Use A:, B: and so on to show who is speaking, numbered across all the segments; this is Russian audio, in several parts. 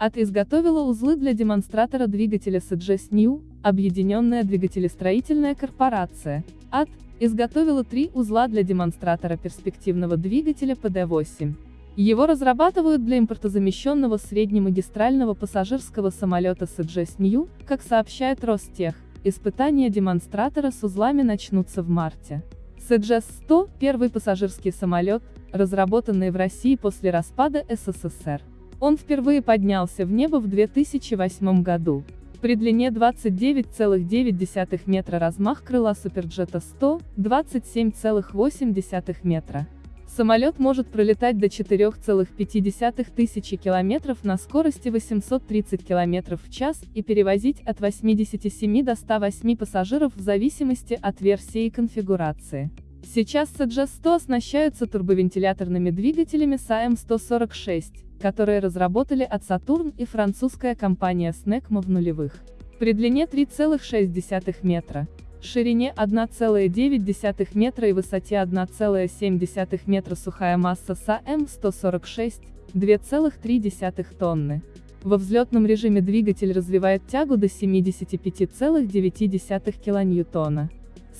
A: АТ изготовила узлы для демонстратора двигателя CGS New, Объединенная двигателестроительная корпорация. АТ изготовила три узла для демонстратора перспективного двигателя PD-8. Его разрабатывают для импортозамещенного среднемагистрального пассажирского самолета CGS New, как сообщает Ростех. Испытания демонстратора с узлами начнутся в марте. CGS-100 – первый пассажирский самолет, разработанный в России после распада СССР. Он впервые поднялся в небо в 2008 году. При длине 29,9 метра размах крыла Суперджета 100, 27,8 метра. Самолет может пролетать до 4,5 тысячи километров на скорости 830 километров в час и перевозить от 87 до 108 пассажиров в зависимости от версии и конфигурации. Сейчас CG-100 оснащаются турбовентиляторными двигателями САМ-146, которые разработали от Saturn и французская компания Snecmo в нулевых. При длине 3,6 метра, ширине 1,9 метра и высоте 1,7 метра сухая масса САМ-146, 2,3 тонны. Во взлетном режиме двигатель развивает тягу до 75,9 кН.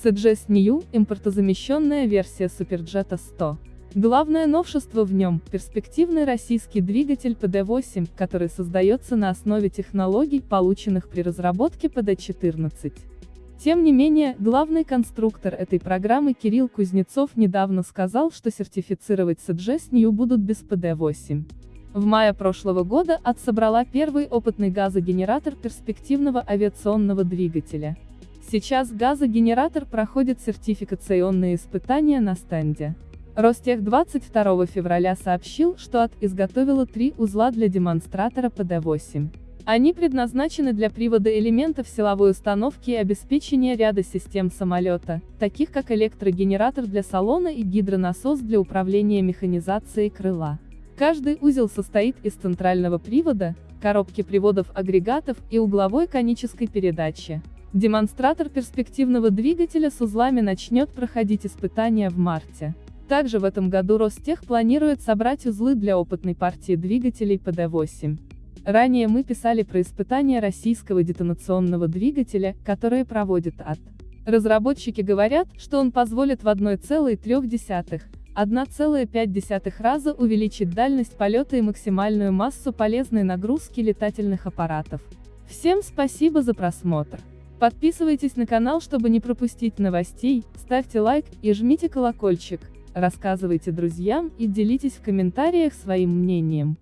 A: CGS New – импортозамещенная версия Суперджета 100. Главное новшество в нем – перспективный российский двигатель PD-8, который создается на основе технологий, полученных при разработке PD-14. Тем не менее, главный конструктор этой программы Кирилл Кузнецов недавно сказал, что сертифицировать CGS New будут без PD-8. В мае прошлого года АТ собрала первый опытный газогенератор перспективного авиационного двигателя. Сейчас газогенератор проходит сертификационные испытания на стенде. Ростех 22 февраля сообщил, что АТ изготовила три узла для демонстратора ПД-8. Они предназначены для привода элементов силовой установки и обеспечения ряда систем самолета, таких как электрогенератор для салона и гидронасос для управления механизацией крыла. Каждый узел состоит из центрального привода, коробки приводов агрегатов и угловой конической передачи. Демонстратор перспективного двигателя с узлами начнет проходить испытания в марте. Также в этом году Ростех планирует собрать узлы для опытной партии двигателей ПД-8. Ранее мы писали про испытания российского детонационного двигателя, которые проводит АТ. Разработчики говорят, что он позволит в 1,3, 1,5 раза увеличить дальность полета и максимальную массу полезной нагрузки летательных аппаратов. Всем спасибо за просмотр. Подписывайтесь на канал, чтобы не пропустить новостей, ставьте лайк и жмите колокольчик. Рассказывайте друзьям и делитесь в комментариях своим мнением.